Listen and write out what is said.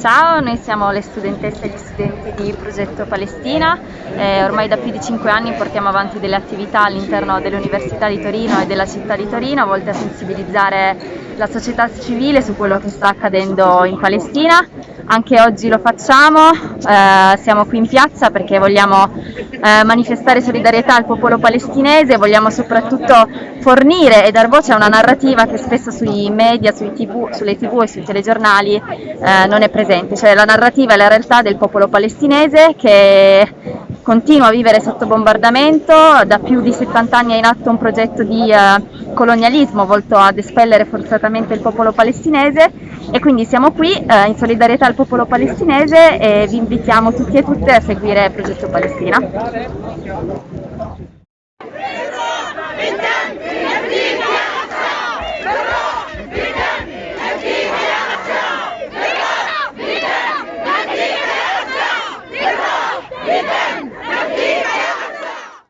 Ciao, noi siamo le studentesse e gli studenti di Progetto Palestina, eh, ormai da più di 5 anni portiamo avanti delle attività all'interno dell'Università di Torino e della città di Torino volte a sensibilizzare la società civile su quello che sta accadendo in Palestina. Anche oggi lo facciamo, eh, siamo qui in piazza perché vogliamo eh, manifestare solidarietà al popolo palestinese, vogliamo soprattutto fornire e dar voce a una narrativa che spesso sui media, sui TV, sulle tv e sui telegiornali eh, non è presente, cioè la narrativa e la realtà del popolo palestinese che continua a vivere sotto bombardamento, da più di 70 anni è in atto un progetto di eh, colonialismo volto ad espellere forzatamente il popolo palestinese e quindi siamo qui eh, in solidarietà al popolo palestinese e vi invitiamo tutti e tutte a seguire Progetto Palestina.